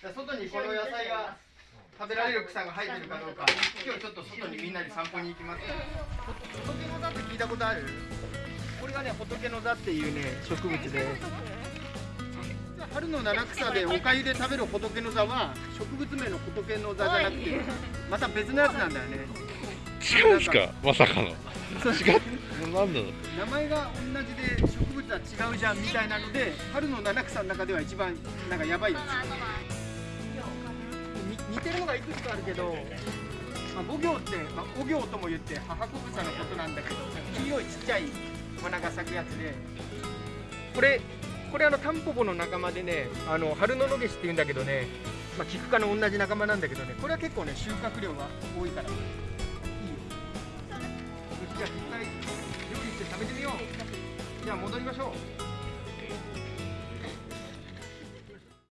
じゃあ外にこの野菜が食べられる草が生えてるかどうか。今日ちょっと外にみんなで散歩に行きます。仏の座って聞いたことある？これがね仏の座っていうね植物で春の七草でおかゆで食べる仏の座は植物名の仏の座じゃなくてまた別のやつなんだよね。違うんですか？まさかの。違う。なんだろう名前が同じで植物は違うじゃんみたいなので春の七草の中では一番なんかやばいやつに似てるのがいくつかあるけど、まあ、五行って、まあ、五行とも言って母子草のことなんだけど黄色いちっちゃい花が咲くやつでこれこれあのタンポポの仲間でねあの春の野ゲシって言うんだけどね、まあ、キク科の同じ仲間なんだけどねこれは結構ね収穫量が多いからいいよ。じゃあ実際料理して食べてみよう。じゃあ戻りましょう。